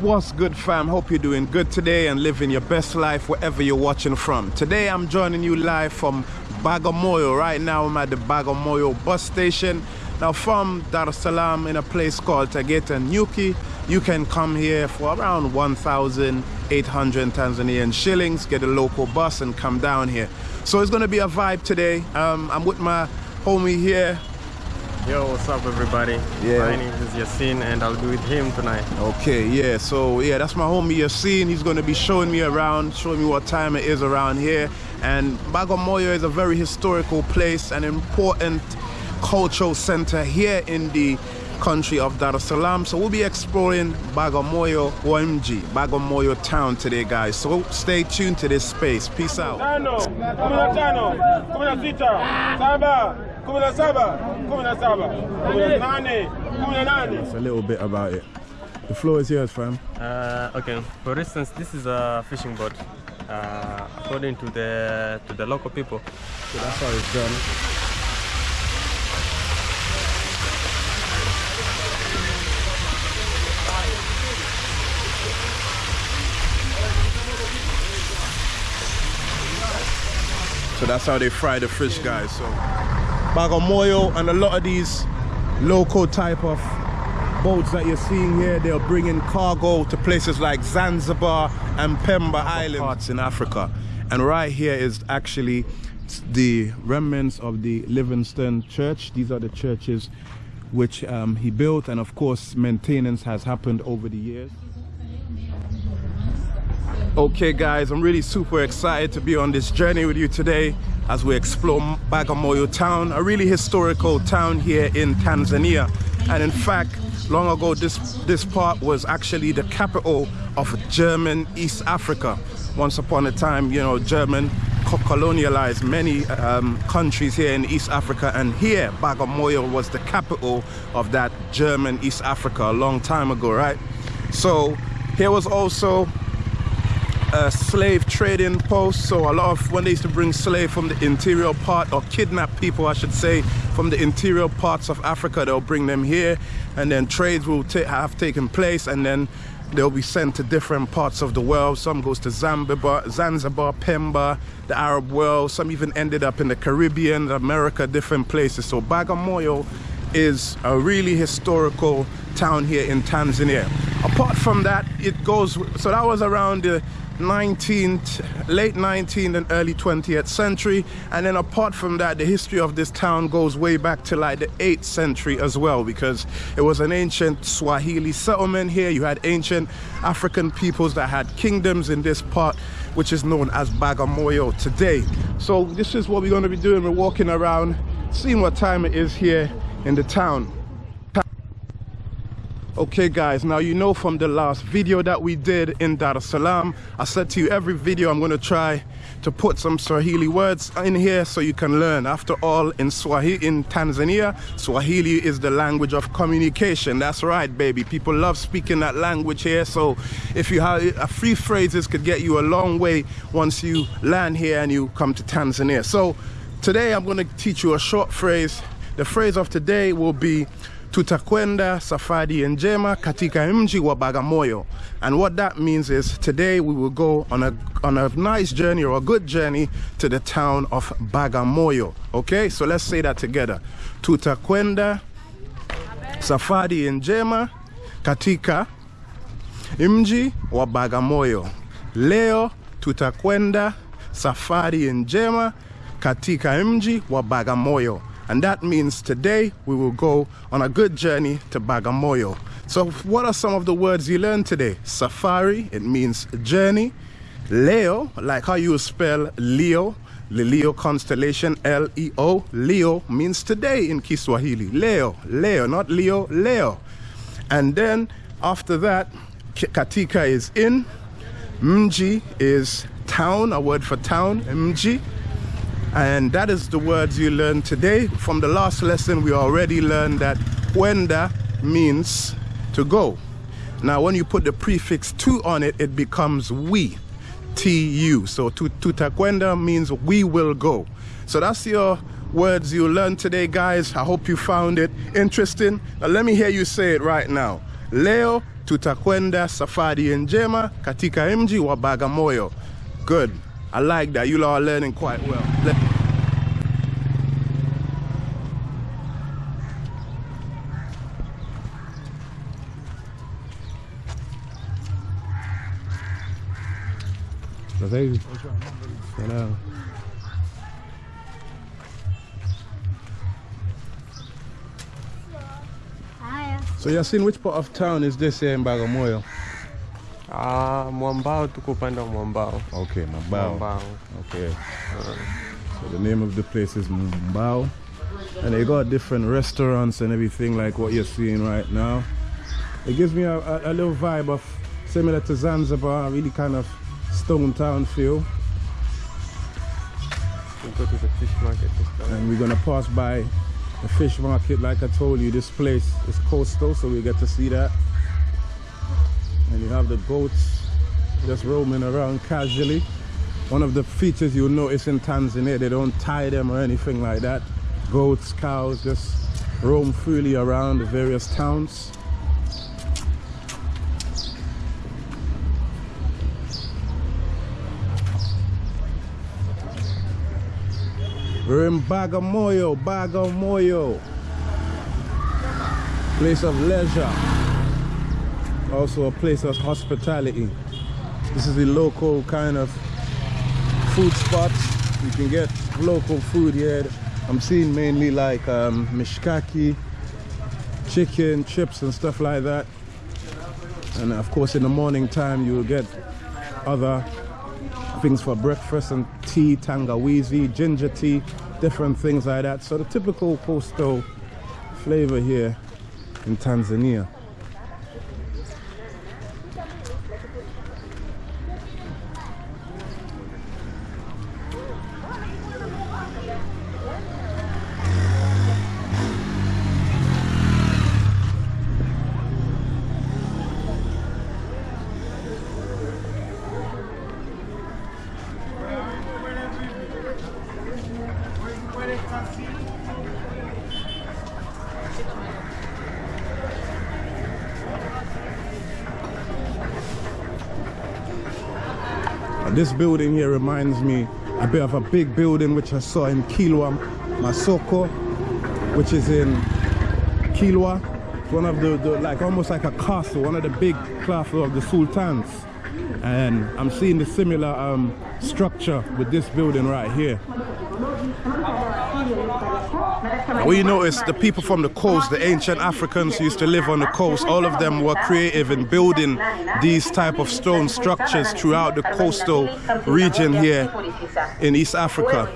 What's good fam? Hope you're doing good today and living your best life wherever you're watching from. Today I'm joining you live from Bagamoyo. Right now I'm at the Bagamoyo bus station. Now from Dar es Salaam in a place called Tegeta Nyuki, you can come here for around 1,800 Tanzanian shillings, get a local bus and come down here. So it's gonna be a vibe today. Um, I'm with my homie here, Yo, what's up, everybody? Yeah. My name is Yasin, and I'll be with him tonight. Okay, yeah, so yeah, that's my homie Yasin. He's gonna be showing me around, showing me what time it is around here. And Bagamoyo is a very historical place, an important cultural center here in the country of Dar es Salaam. So we'll be exploring Bagamoyo OMG, Bagamoyo town today, guys. So stay tuned to this space. Peace out. It's a little bit about it. The floor is yours, fam. Uh, okay. For instance, this is a fishing boat. Uh, according to the to the local people, So that's how it's done. So that's how they fry the fish, guys. So Bagamoyo and a lot of these local type of boats that you're seeing here, they're bringing cargo to places like Zanzibar and Pemba Island parts in Africa. And right here is actually the remnants of the Livingstone Church. These are the churches which um, he built, and of course, maintenance has happened over the years. Okay, guys, I'm really super excited to be on this journey with you today as we explore Bagamoyo town, a really historical town here in Tanzania. And in fact, long ago, this, this part was actually the capital of German East Africa. Once upon a time, you know, German colonialized many um, countries here in East Africa, and here, Bagamoyo was the capital of that German East Africa a long time ago, right? So, here was also a slave trading post. So a lot of when they used to bring slave from the interior part or kidnap people, I should say, from the interior parts of Africa, they'll bring them here, and then trades will have taken place, and then they'll be sent to different parts of the world. Some goes to Zanzibar, Zanzibar, Pemba, the Arab world. Some even ended up in the Caribbean, America, different places. So Bagamoyo is a really historical town here in Tanzania. Apart from that, it goes, so that was around the 19th, late 19th and early 20th century. And then apart from that, the history of this town goes way back to like the 8th century as well, because it was an ancient Swahili settlement here. You had ancient African peoples that had kingdoms in this part, which is known as Bagamoyo today. So this is what we're going to be doing. We're walking around, seeing what time it is here in the town. Okay guys, now you know from the last video that we did in Dar es Salaam, I said to you every video I'm going to try to put some Swahili words in here so you can learn. After all, in Swahili, in Tanzania, Swahili is the language of communication. That's right, baby. People love speaking that language here. So if you have uh, a few phrases could get you a long way once you land here and you come to Tanzania. So today I'm going to teach you a short phrase. The phrase of today will be tutakwenda safari njema katika mji wa Bagamoyo. And what that means is today we will go on a on a nice journey or a good journey to the town of Bagamoyo. Okay? So let's say that together. Tutakwenda safari njema katika mji wa Bagamoyo. Leo tutakwenda safari njema katika mji wa Bagamoyo. And that means today we will go on a good journey to Bagamoyo. So, what are some of the words you learned today? Safari, it means journey. Leo, like how you spell Leo, the Leo constellation, L E O. Leo means today in Kiswahili. Leo, Leo, not Leo, Leo. And then after that, Katika is in. Mji is town, a word for town, Mji. And that is the words you learned today. From the last lesson, we already learned that Wenda means to go. Now, when you put the prefix tu on it, it becomes we, T-U. So tu- tutakwenda means we will go. So that's your words you learned today, guys. I hope you found it interesting. Now, let me hear you say it right now. Leo tutakwenda safari njema katika mji wa Bagamoyo. Good. I like that. You all are learning quite well. Let- Sasa hivi. Salam. Haya. So Yasin, which part of town is this here in Bagamoyo? Ah, Mwambao tuko upande wa Mwambao. Okay. Mwambao. Okay. So the name of the place is Mambao. And they got different restaurants and everything like what you're seeing right now. It gives me a, a, a little vibe of similar to Zanzibar, really kind of stone town feel. We go to the fish market. And we're gonna pass by the fish market. Like I told you, this place is coastal, so we get to see that. And you have the goats just roaming around casually. One of the features you'll notice in Tanzania, they don't tie them or anything like that. Goats, cows just roam freely around the various towns. We're in Bagamoyo, Bagamoyo. Place of leisure. Also a place of hospitality. This is the local kind of food spot. You can get local food here. I'm seeing mainly like um, mishkaki, chicken, chips and stuff like that. And of course in the morning time you'll get other things for breakfast and tea, tangawizi, ginger tea, different things like that. So the typical coastal flavor here in Tanzania. This building here reminds me a bit of a big building which I saw in Kilwa, Masoko, which is in Kilwa. It's one of the, the like almost like a castle, one of the big castle of the sultans. And I'm seeing the similar um, structure with this building right here. We notice the people from the coast, the ancient Africans who used to live on the coast, all of them were creative in building these type of stone structures throughout the coastal region here in East Africa.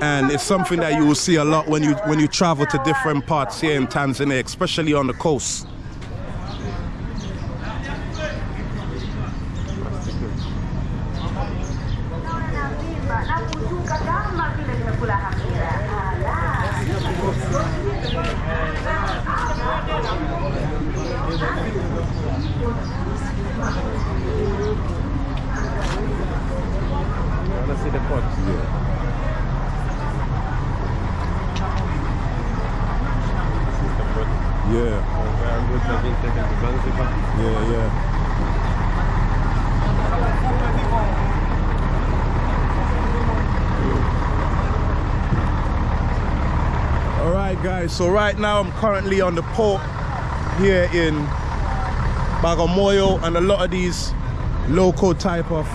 And it's something that you will see a lot when you when you travel to different parts here in Tanzania, especially on the coast. na kushuka kama vile nimekula hamira. Wanna see the pot? This is the pot Yeah, where goods have been taken to Zanzibar. yeah, yeah. All right, guys. So right now I'm currently on the port here in Bagamoyo, and a lot of these local type of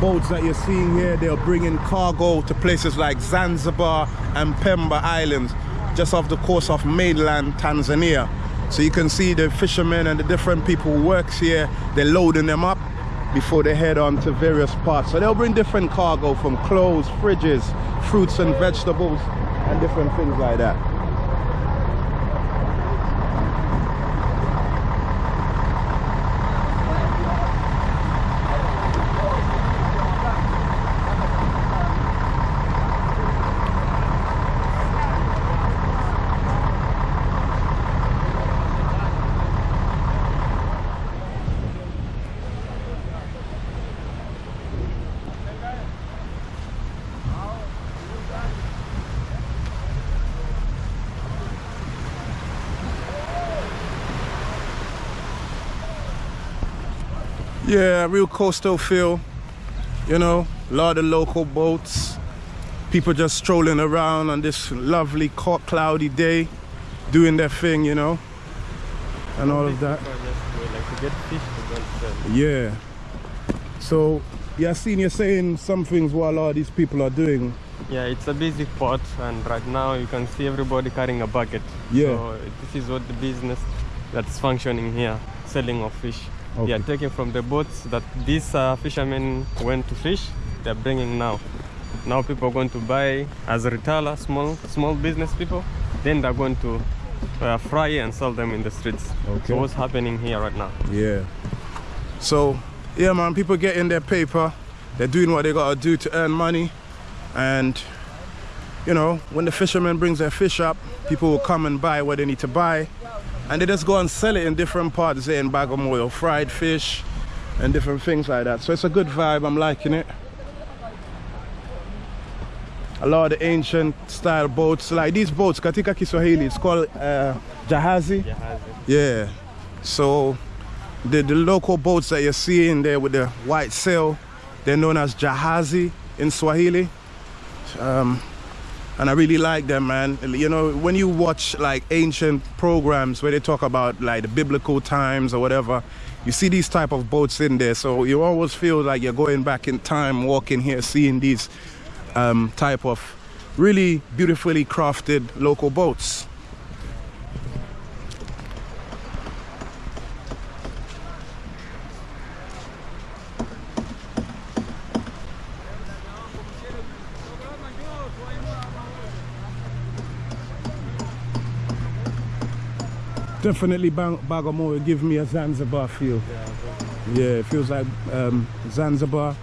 boats that you're seeing here, they're bringing cargo to places like Zanzibar and Pemba Islands, just off the coast of mainland Tanzania. So you can see the fishermen and the different people who works here, they're loading them up before they head on to various parts. So they'll bring different cargo from clothes, fridges, fruits and vegetables, and different things like that. Real coastal feel. You know, a lot of local boats. People just strolling around on this lovely cloudy day, doing their thing, you know, and all of that. People just go like to get fish to go and sell. Yeah. So, yeah, I seen you saying some things what a lot of these people are doing. Yeah, it's a busy port, and right now you can see everybody carrying a bucket. Yeah. So this is what the business that's functioning here, selling of fish. They are taking from the boats that these uh, fishermen went to fish. They're bringing now. Now people are going to buy as a retailer, small small business people. Then they're going to uh, fry and sell them in the streets. Okay. So what's happening here right now? Yeah. So, yeah, man, people getting their paper. They're doing what they gotta do to earn money. And, you know, when the fisherman brings their fish up, people will come and buy what they need to buy. And they just go and sell it in different parts, say in Bagamoyo, fried fish and different things like that. So it's a good vibe. I'm liking it. A lot of the ancient style boats, like these boats, katika Kiswahili, it's called uh, jahazi. Yeah. So the, the local boats that you're seeing there with the white sail, they're known as jahazi in Swahili. Um, and I really like them, man. You know, when you watch like ancient programs where they talk about like the biblical times or whatever, you see these type of boats in there. So you always feel like you're going back in time, walking here, seeing these um, type of really beautifully crafted local boats. Definitely Bagamoyo give me a Zanzibar feel. Yeah, it feels like um, Zanzibar.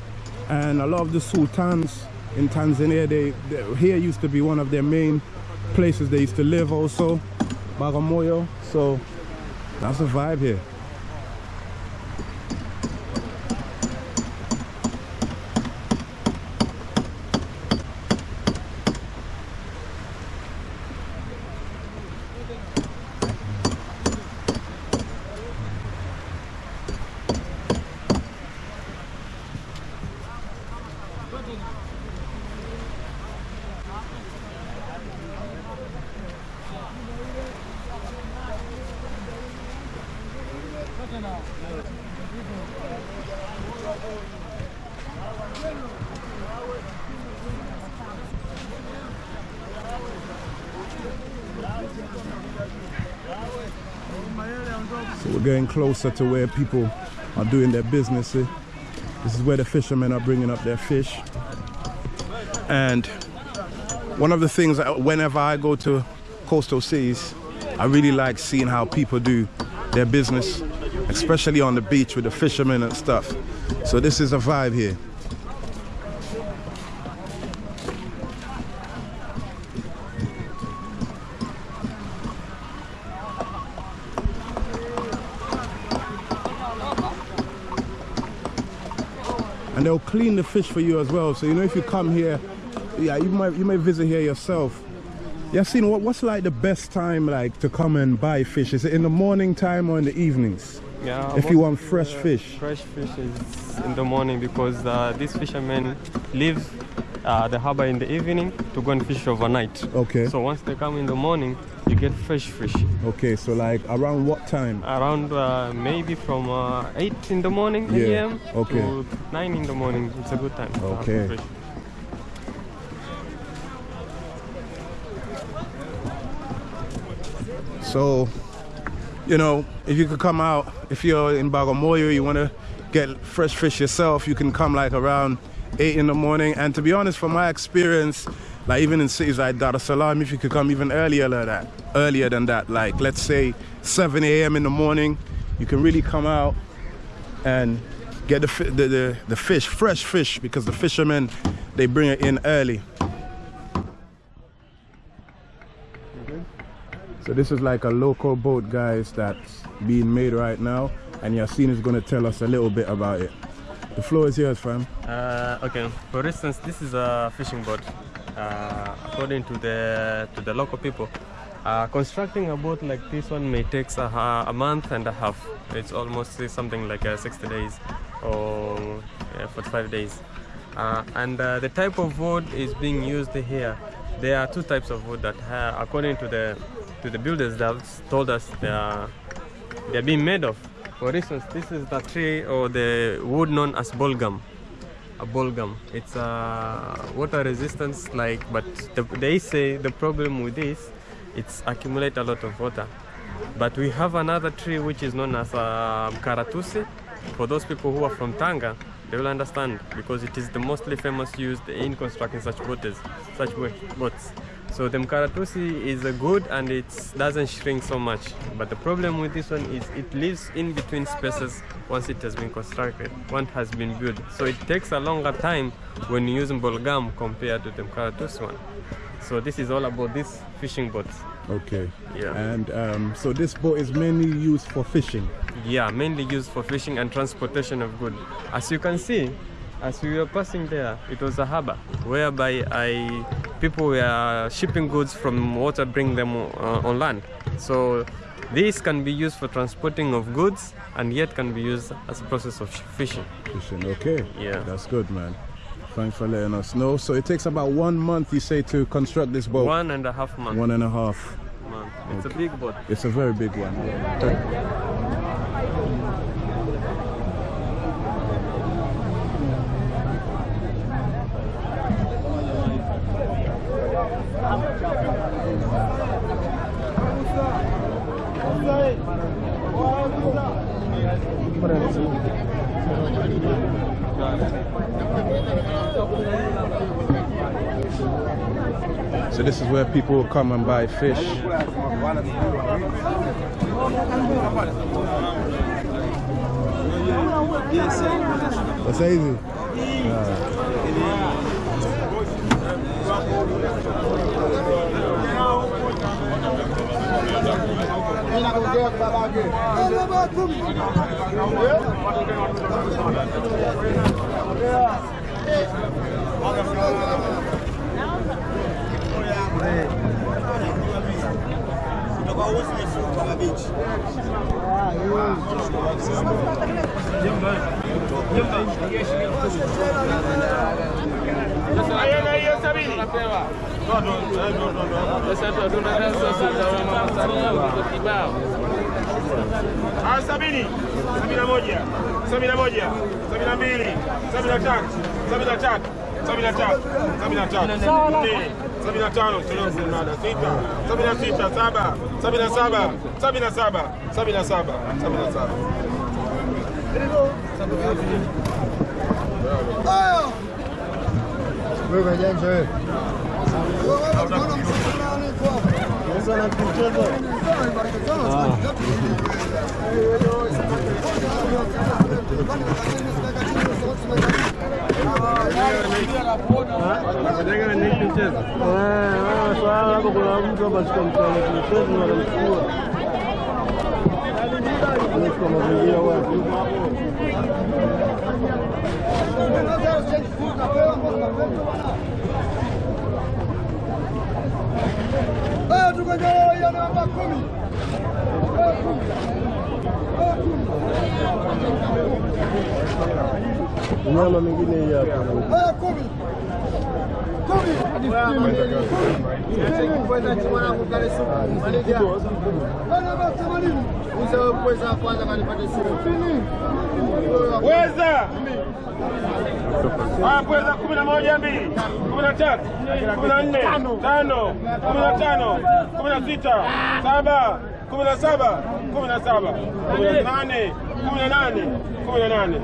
And a lot of the sultans in Tanzania, they, they here used to be one of their main places they used to live also, Bagamoyo. So that's a vibe here. We're getting closer to where people are doing their business. eh? This is where the fishermen are bringing up their fish. And one of the things that whenever I go to coastal cities, I really like seeing how people do their business, especially on the beach with the fishermen and stuff. So this is a vibe here. And they'll clean the fish for you as well. So you know if you come here, yeah, you might you may visit here yourself. Yeah, seen what what's like the best time like to come and buy fish? Is it in the morning time or in the evenings? Yeah. If you want fresh fish. Fresh fish is in the morning because uh, these fishermen leave uh, the harbor in the evening to go and fish overnight. Okay. So once they come in the morning, you get fresh fish. Okay, so like around what time? Around uh, maybe from uh, 8 in the morning Yeah, a.m. okay. to 9 in the morning. It's a good time. Okay. So, you know, if you could come out, if you're in Bagamoyo, you want to get fresh fish yourself, you can come like around 8 in the morning. And to be honest, from my experience, like even in cities like Dar es Salaam, if you could come even earlier than that, earlier than that, like let's say 7 a.m. in the morning, you can really come out and get the, fi- the, the, the fish, fresh fish, because the fishermen, they bring it in early. So this is like a local boat, guys, that's being made right now, and Yasin is going to tell us a little bit about it. The floor is yours, fam. Uh, okay. For instance, this is a fishing boat. Uh, according to the to the local people, uh, constructing a boat like this one may take a, a month and a half. It's almost something like uh, 60 days. or yeah, 45 days. Uh, and uh, the type of wood is being used here. There are two types of wood that, according to the to the builders, that told us they are they are being made of. For instance, this is the tree or the wood known as bulgum. A bulgum. It's a water resistance, like, but the, they say the problem with this, it's accumulate a lot of water. But we have another tree which is known as uh, karatusi. For those people who are from Tanga, they will understand because it is the mostly famous used in constructing such boats, such boats. So the mkaratusi is a good and it doesn't shrink so much. But the problem with this one is it lives in between spaces once it has been constructed, once it has been built. So it takes a longer time when you're using bolgam compared to the mkaratusi one. So this is all about these fishing boats. Okay. Yeah. And um, so this boat is mainly used for fishing. Yeah, mainly used for fishing and transportation of goods. As you can see, as we were passing there, it was a harbor whereby I, people were shipping goods from water, bring them uh, on land. So this can be used for transporting of goods and yet can be used as a process of fishing. Fishing. Okay. Yeah. That's good, man. Thanks for letting us know. So it takes about one month, you say, to construct this boat. One and a half month. One and a half. month. It's a big boat. It's a very big one. So this is where people come and buy fish. Sasa hivi Ayana Yembe, yembe, yeşil. Sabini. Sabini na moja. Sabini na moja. Sabini na mbili. Sabini na tatu. Sabini na tatu. Sabini na tatu. Sabini na tatu. Sabini na tano. Silongo. Sita. Sabini na sita. Saba. Sabini na saba. Sabini na saba. Sabini na saba. Sabini na saba. Bürgerjensel. Ah. Swala hapo kuna Nyama mingine hii hapa. Kumi. Kumi. Weza. Ah, pweza kumi na moja mbili kumi na tatu kumi na nne tano kumi na tano kumi na sita saba kumi na saba kumi na saba kumi na nane kumi na nane kumi na nane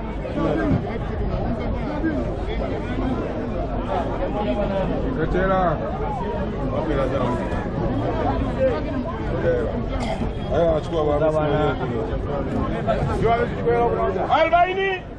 Letera. arobaini Ah,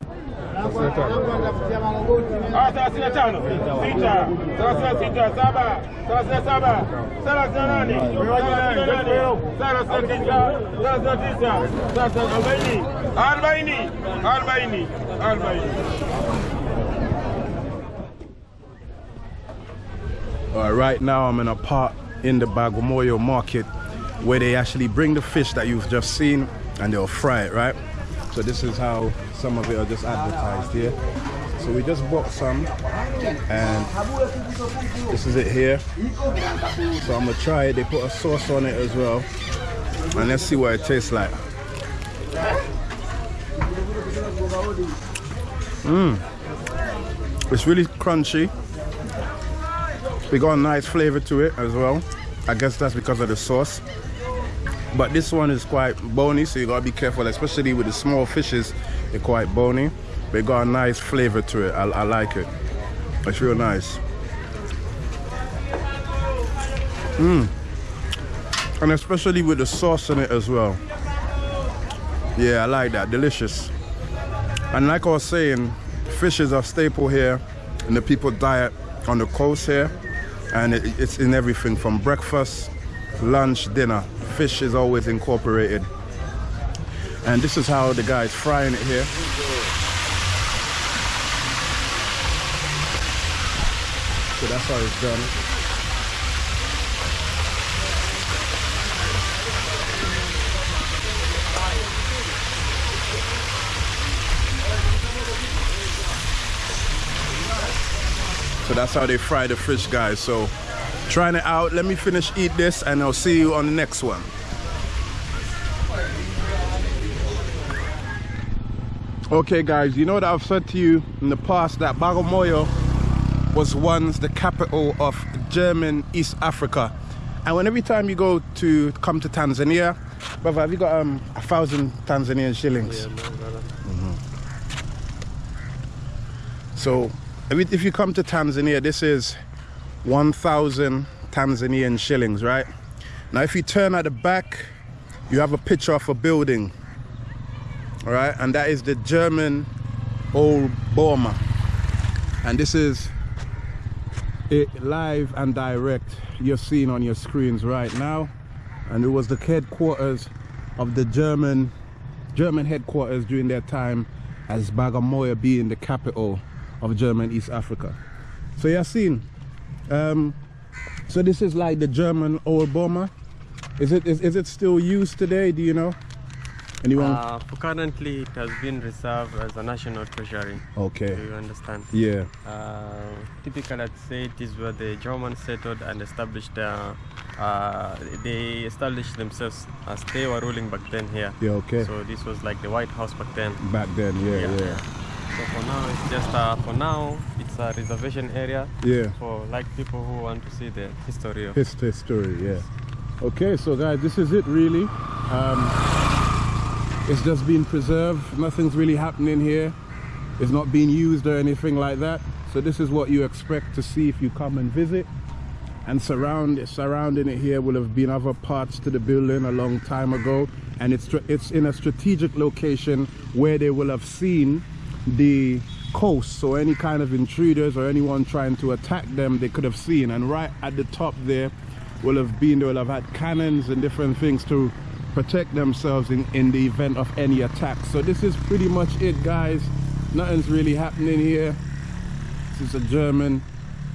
right now, I'm in a part in the Bagamoyo market where they actually bring the fish that you've just seen and they'll fry it, right? So this is how some of it are just advertised here. So we just bought some and this is it here. So I'm gonna try it. They put a sauce on it as well. And let's see what it tastes like. Mmm. It's really crunchy. We got a nice flavor to it as well. I guess that's because of the sauce. But this one is quite bony, so you gotta be careful, especially with the small fishes. They're quite bony. But they got a nice flavor to it. I, I like it. It's real nice. Mmm. And especially with the sauce in it as well. Yeah, I like that. Delicious. And like I was saying, fish is a staple here in the people diet on the coast here. And it, it's in everything from breakfast, lunch, dinner. Fish is always incorporated. And this is how the guy is frying it here. So that's how it's done. So that's how they fry the fish, guys. So trying it out. Let me finish eat this and I'll see you on the next one. Okay guys, you know that I've said to you in the past that Bagamoyo was once the capital of German East Africa. And when every time you go to come to Tanzania, brother, have you got um, a thousand Tanzanian shillings? Yeah, man, brother. So if you come to Tanzania, this is 1,000 Tanzanian shillings, right? Now, if you turn at the back, you have a picture of a building, all right? And that is the German Old Boma. And this is it live and direct you're seeing on your screens right now. And it was the headquarters of the German German headquarters during their time as Bagamoyo being the capital of German East Africa. So you're seeing, um, so this is like the German old Boma. Is it is, is it still used today? Do you know? Anyone? Uh, currently, it has been reserved as a national treasury. Okay. Do you understand? Yeah. Uh, typically, I'd say it is where the Germans settled and established their. Uh, they established themselves as they were ruling back then here. Yeah. Okay. So this was like the White House back then. Back then, yeah, Yeah. yeah, So for now, it's just uh, for now it's a reservation area yeah. for like people who want to see the history of. His history, yeah. Okay, so guys, this is it really. Um, it's just being preserved. Nothing's really happening here. It's not being used or anything like that. So this is what you expect to see if you come and visit. And surround surrounding it here will have been other parts to the building a long time ago. And it's it's in a strategic location where they will have seen the coast. So any kind of intruders or anyone trying to attack them, they could have seen. And right at the top there will have been, they will have had cannons and different things to protect themselves in, in the event of any attack. So this is pretty much it, guys. Nothing's really happening here. This is a German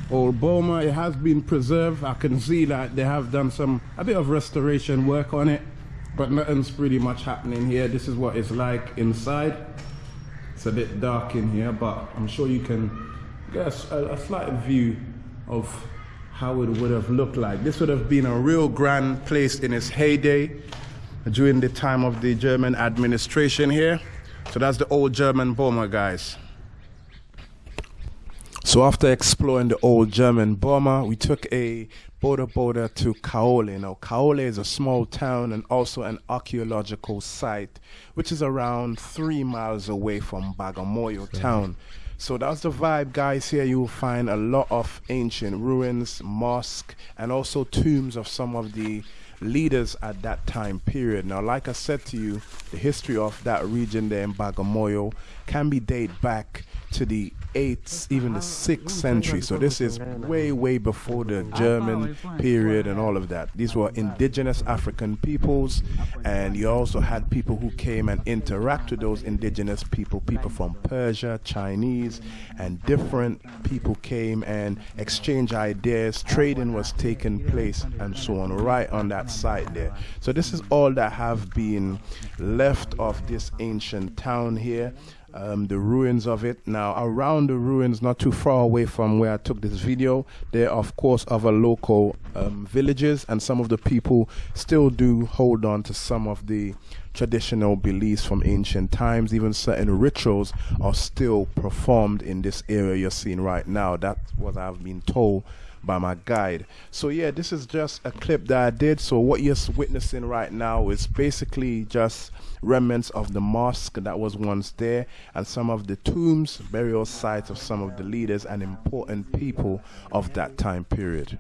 old Boma. It has been preserved. I can see that they have done some a bit of restoration work on it, but nothing's pretty much happening here. This is what it's like inside. It's a bit dark in here, but I'm sure you can get a slight view of how it would have looked like. This would have been a real grand place in its heyday during the time of the German administration here. So that's the old German Boma, guys. So after exploring the old German Boma, we took a boda boda to Kaole. Now, Kaole is a small town and also an archaeological site, which is around three miles away from Bagamoyo town. So that's the vibe, guys. Here you will find a lot of ancient ruins, mosque, and also tombs of some of the leaders at that time period. Now, like I said to you, the history of that region there in Bagamoyo can be dated back to the eighth, even the sixth century. So this is way, way before the German period and all of that. These were indigenous African peoples, and you also had people who came and interact with those indigenous people, people from Persia, Chinese, and different people came and exchange ideas. Trading was taking place and so on, right on that site there. So this is all that have been left of this ancient town here um, the ruins of it. Now, around the ruins, not too far away from where I took this video, there are, of course, other local um, villages, and some of the people still do hold on to some of the traditional beliefs from ancient times. Even certain rituals are still performed in this area you're seeing right now. That's what I've been told by my guide. So yeah, this is just a clip that I did. So what you're witnessing right now is basically just remnants of the mosque that was once there and some of the tombs, burial sites of some of the leaders and important people of that time period.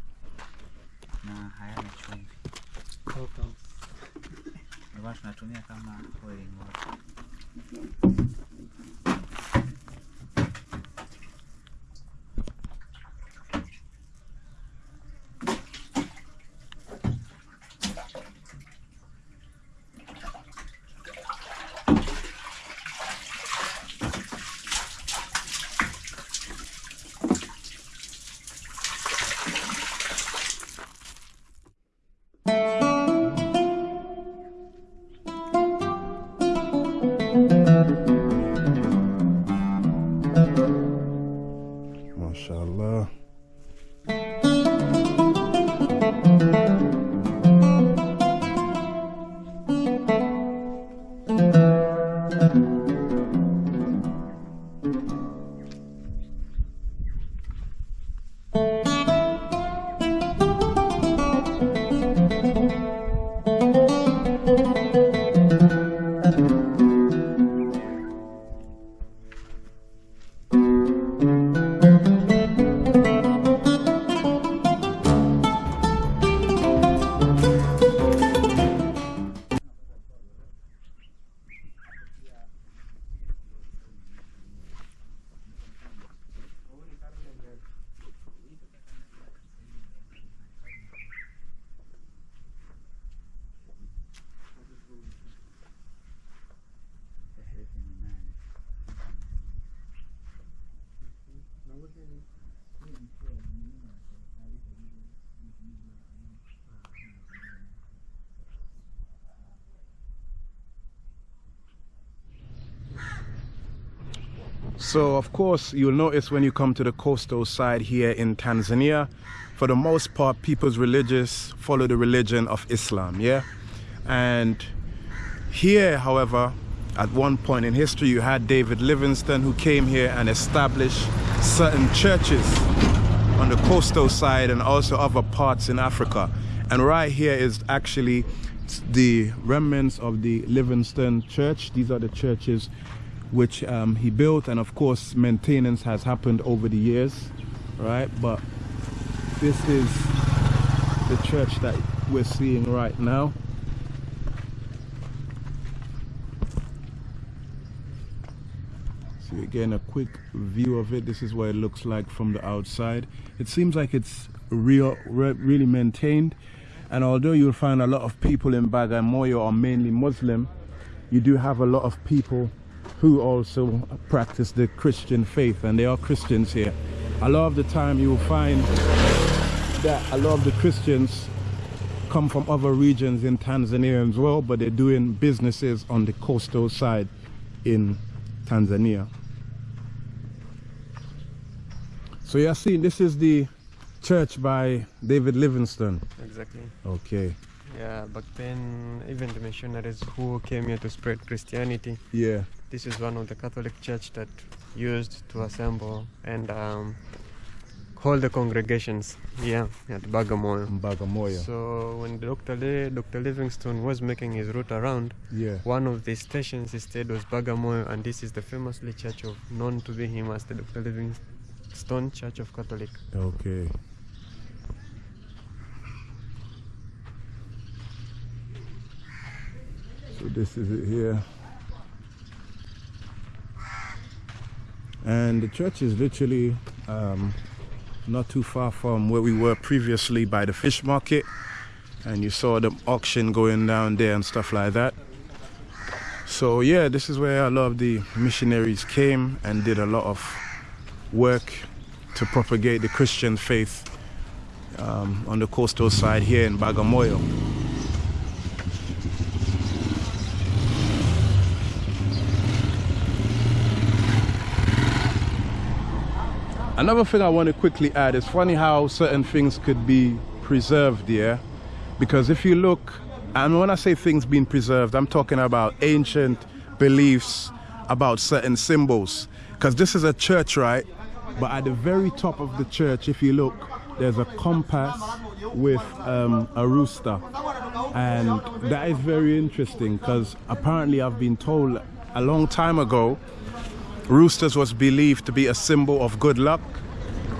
So, of course, you'll notice when you come to the coastal side here in Tanzania, for the most part, people's religious follow the religion of Islam, yeah? And here, however, at one point in history, you had David Livingstone who came here and established certain churches on the coastal side and also other parts in Africa. And right here is actually the remnants of the Livingstone Church. These are the churches which um, he built, and of course, maintenance has happened over the years, right? But this is the church that we're seeing right now. See again a quick view of it. This is what it looks like from the outside. It seems like it's real, re- really maintained. And although you'll find a lot of people in Bagamoyo are mainly Muslim, you do have a lot of people who also practice the Christian faith, and they are Christians here. A lot of the time, you will find that a lot of the Christians come from other regions in Tanzania as well, but they're doing businesses on the coastal side in Tanzania. So you're seeing this is the church by David Livingstone. Exactly. Okay. Yeah, back then, even the missionaries who came here to spread Christianity, Yeah. This is one of the Catholic church that used to assemble and um, hold the congregations. Yeah, at Bagamoyo. Bagamoyo. So when Dr. Le- Dr. Livingstone was making his route around, yeah. one of the stations he stayed was Bagamoyo, and this is the famously church of known to be him as the Dr. Livingstone Church of Catholic. Okay. So this is it here. And the church is literally um, not too far from where we were previously by the fish market. And you saw the auction going down there and stuff like that. So yeah, this is where a lot of the missionaries came and did a lot of work to propagate the Christian faith um, on the coastal side here in Bagamoyo. Another thing I want to quickly add is funny how certain things could be preserved here. Because if you look, and when I say things being preserved, I'm talking about ancient beliefs about certain symbols. Because this is a church, right? But at the very top of the church, if you look, there's a compass with um, a rooster. And that is very interesting because apparently I've been told a long time ago roosters was believed to be a symbol of good luck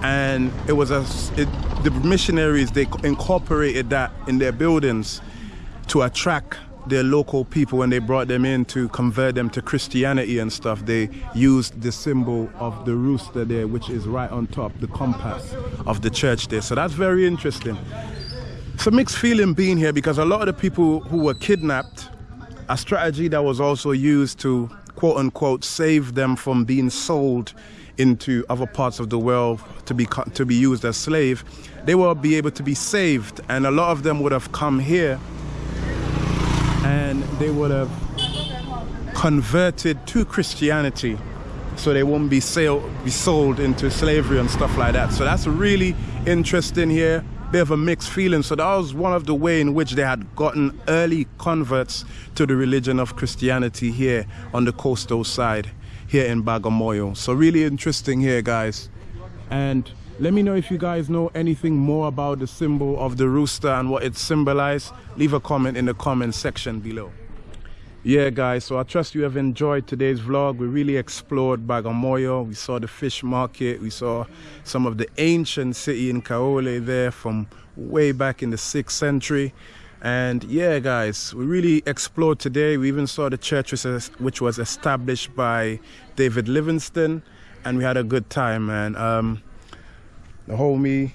and it was a it, the missionaries they incorporated that in their buildings to attract their local people. When they brought them in to convert them to Christianity and stuff they used the symbol of the rooster there which is right on top the compass of the church there. So that's very interesting. It's a mixed feeling being here because a lot of the people who were kidnapped a strategy that was also used to quote unquote save them from being sold into other parts of the world to be to be used as slave they will be able to be saved. And a lot of them would have come here and they would have converted to Christianity. So they won't be, sale, be sold into slavery and stuff like that. So that's really interesting here bit of a mixed feeling. So that was one of the way in which they had gotten early converts to the religion of Christianity here on the coastal side, here in Bagamoyo. So really interesting here, guys. And let me know if you guys know anything more about the symbol of the rooster and what it symbolizes. Leave a comment in the comment section below yeah guys so i trust you have enjoyed today's vlog. We really explored bagamoyo. We saw the fish market. We saw some of the ancient city in kaole there from way back in the sixth century. And yeah guys we really explored today. We even saw the church which was established by david Livingstone and we had a good time man. Um the homie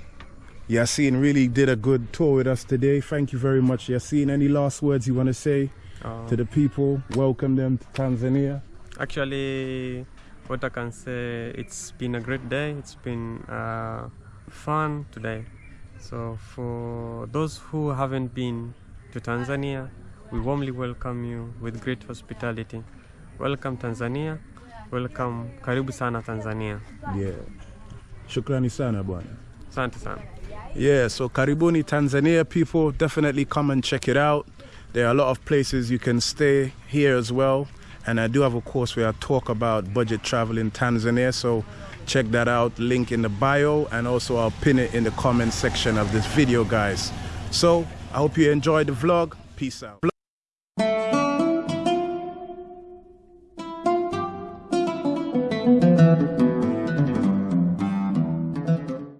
yasin really did a good tour with us today. Thank you very much yasin any last words you want to say Uh, to the people, welcome them to Tanzania. Actually, what I can say, it's been a great day. It's been uh, fun today. So for those who haven't been to Tanzania, we warmly welcome you with great hospitality. Welcome Tanzania. Welcome. Karibu sana Tanzania. Yeah. Shukrani sana bwana. Asante sana. Yeah, so karibuni Tanzania people, definitely come and check it out. There are a lot of places you can stay here as well. And I do have a course where I talk about budget travel in Tanzania. So check that out. Link in the bio. And also I'll pin it in the comment section of this video, guys. So I hope you enjoyed the vlog. Peace out.